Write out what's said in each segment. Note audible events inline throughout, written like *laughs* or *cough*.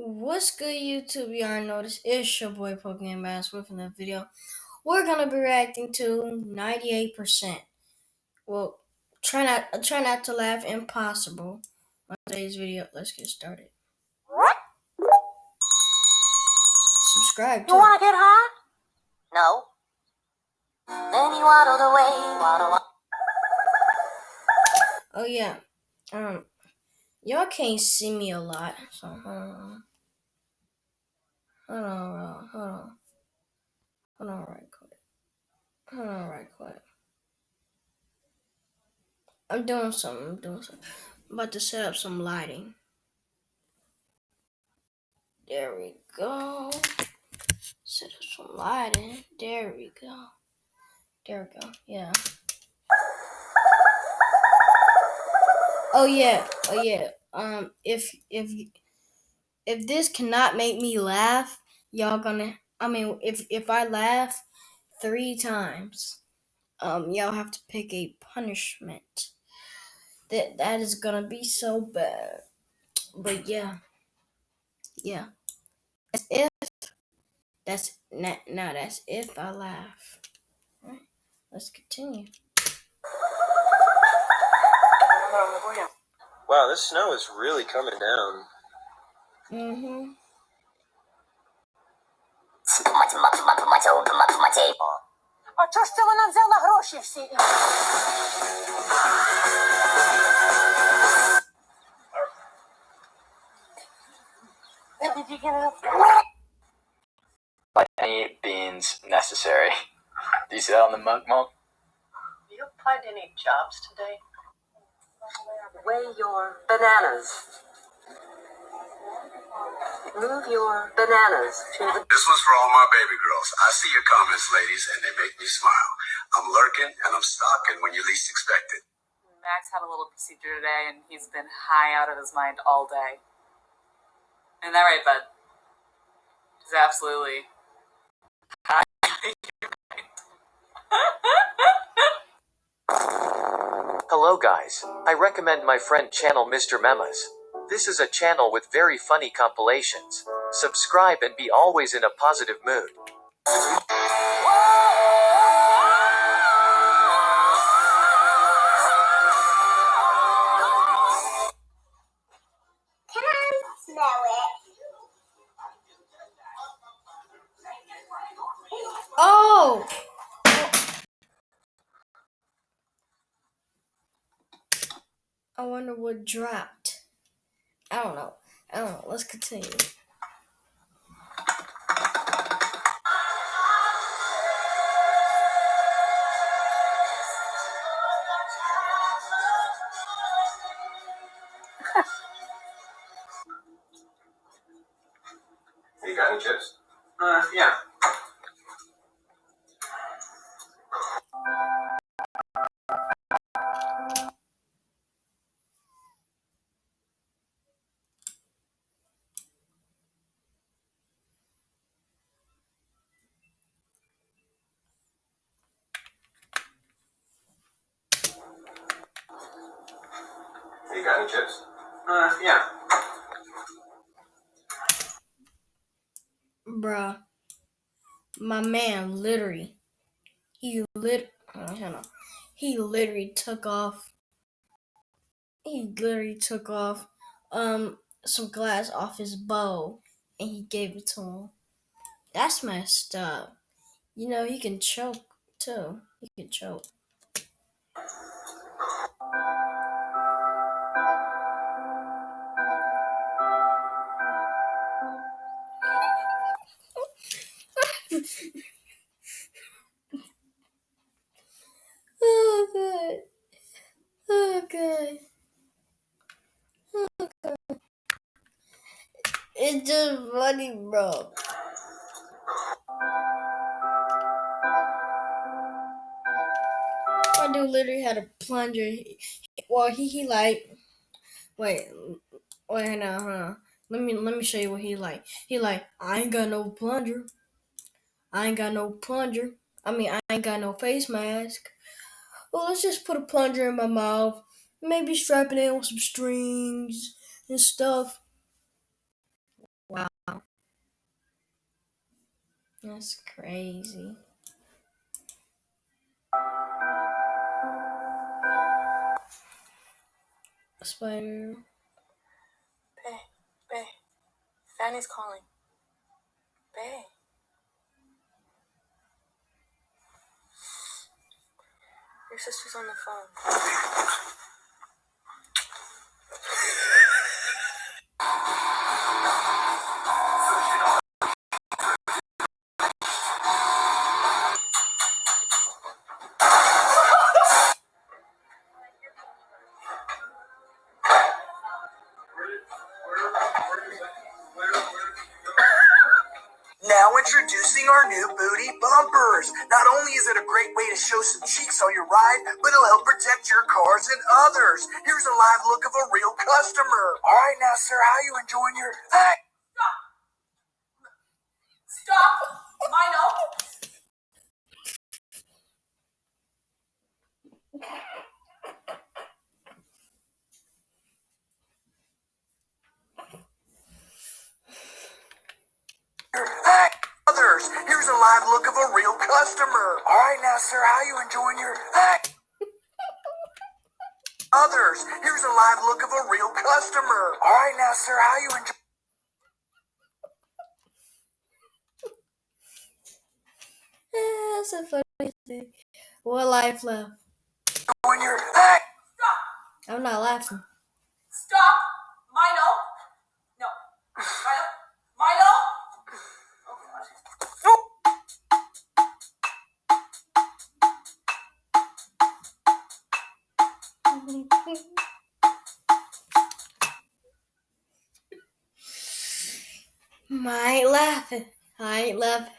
What's good, YouTube? Know this is your boy Pokemon Bass with another video. We're gonna be reacting to 98%. Well, try not try not to laugh. Impossible. On today's video, let's get started. Subscribe. You wanna get high? No. Then he waddled away, waddle. Oh yeah. Um, y'all can't see me a lot, so hold on. Hold on, hold on. Hold on, right quick. Hold on, right quick. I'm doing something. I'm doing something. I'm about to set up some lighting. There we go. Set up some lighting. There we go. There we go. Yeah. Oh yeah. Oh yeah. Um, if if if this cannot make me laugh, y'all gonna. I mean, if if I laugh three times, um, y'all have to pick a punishment. That that is gonna be so bad. But yeah, yeah. That's if that's not now. That's if I laugh. All right, let's continue. Wow, this snow is really coming down. Mm-hmm. А чого ж це вона взяла гроші всі? Where did you get it from? by any means necessary. Do you see that on the mug, Mom? You applied any jobs today? Weigh your bananas. Move your bananas to the This one's for all my baby girls. I see your comments, ladies, and they make me smile. I'm lurking and I'm stalking when you least expect it. Max had a little procedure today and he's been high out of his mind all day. Isn't that right, bud? He's absolutely high. *laughs* Hello guys, I recommend my friend channel Mr. Memas. This is a channel with very funny compilations. Subscribe and be always in a positive mood. Dropped. I don't know. I don't know. Let's continue. Chips? Uh, yeah. Bruh. My man literally. He lit. Oh, on. He literally took off. He literally took off um some glass off his bow and he gave it to him. That's messed up. You know, he can choke too. He can choke. Oh god. Oh god. Oh god. It's just funny, bro. My dude literally had a plunger. Well, he he like. Wait, wait, no, huh? Let me let me show you what he like. He like, I ain't got no plunger. I ain't got no plunger. I mean, I ain't got no face mask. Well, let's just put a plunger in my mouth. Maybe strap it in with some strings and stuff. Wow. That's crazy. Spider. Bay, Bay. Fanny's calling. Bay. Your sister's on the new booty bumpers. Not only is it a great way to show some cheeks on your ride, but it'll help protect your cars and others. Here's a live look of a real customer. All right, now, sir, how you enjoying your? Hey, Stop! Stop! Mino! hey, others. Here's a live look of a real customer. All right, now, sir, how you enjoying your? Others. Here's a live look of a real customer. All right, now, sir, how you enjoying? Eh, That's a funny thing. What life left? When you're, hey, I'm not laughing. Stop! I laughing.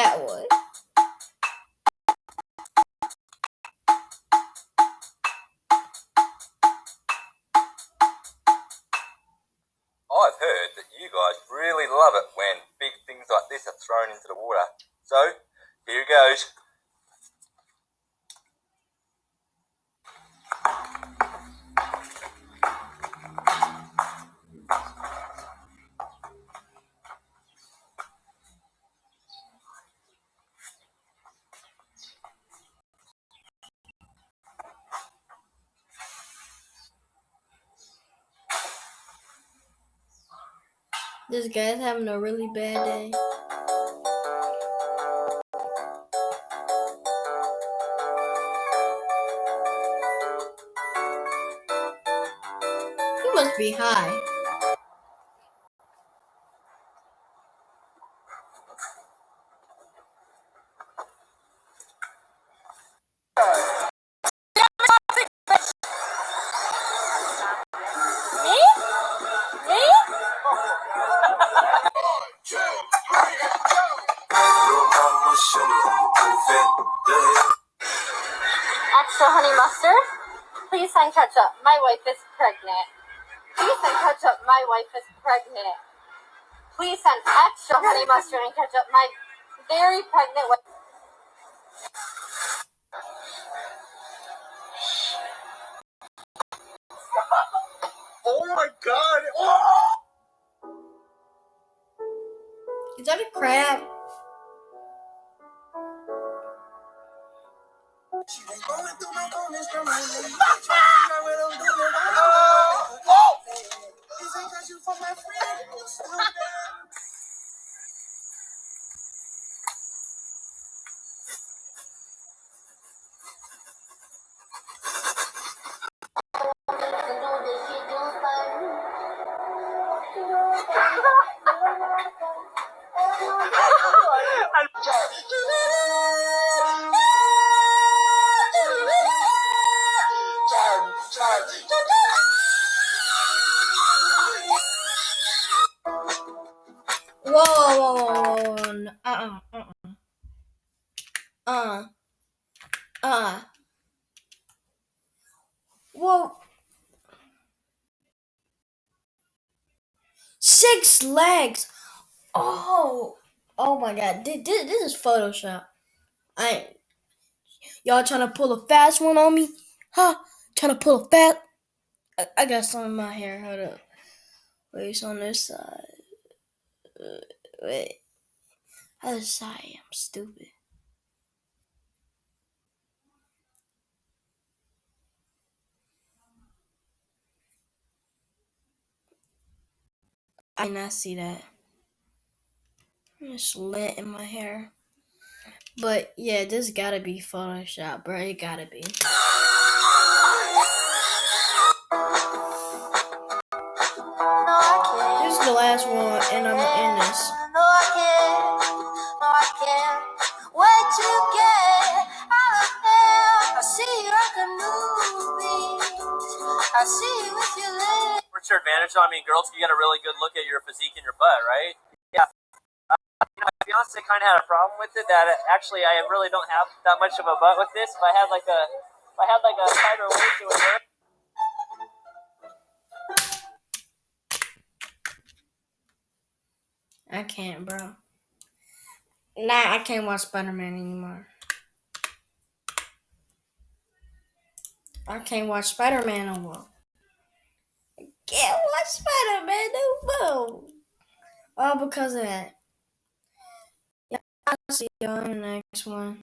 That one. I've heard that you guys really love it when big things like this are thrown into the water. So, here goes. This guy's having a really bad day. He must be high. Extra honey mustard. Please send ketchup. My wife is pregnant. Please send ketchup. My wife is pregnant. Please send extra honey mustard and ketchup. My very pregnant wife. Oh my God! Oh! Is that a crab? Oh, Uh. Uh. Well. Six legs. Oh. Oh my god. This, this, is Photoshop. I. Y'all trying to pull a fast one on me? Huh? Trying to pull a fast. I, I got some in my hair. Hold up. Wait, it's on this side. Uh, wait. Other side. I'm stupid. I did not see that. It's lit in my hair. But yeah, this gotta be Photoshop, bro. It gotta be. This is the last one, and I'm end this. I see you. Your advantage on me, girls? You get a really good look at your physique and your butt, right? Yeah. Uh, you know, my fiance kind of had a problem with it. That uh, actually, I really don't have that much of a butt with this. If I had like a, if I had like a tighter waist, it. I can't, bro. Nah, I can't watch Spider Man anymore. I can't watch Spider Man no. Can't watch Spider Man no more. All because of that. Yeah, I'll see y'all in the next one.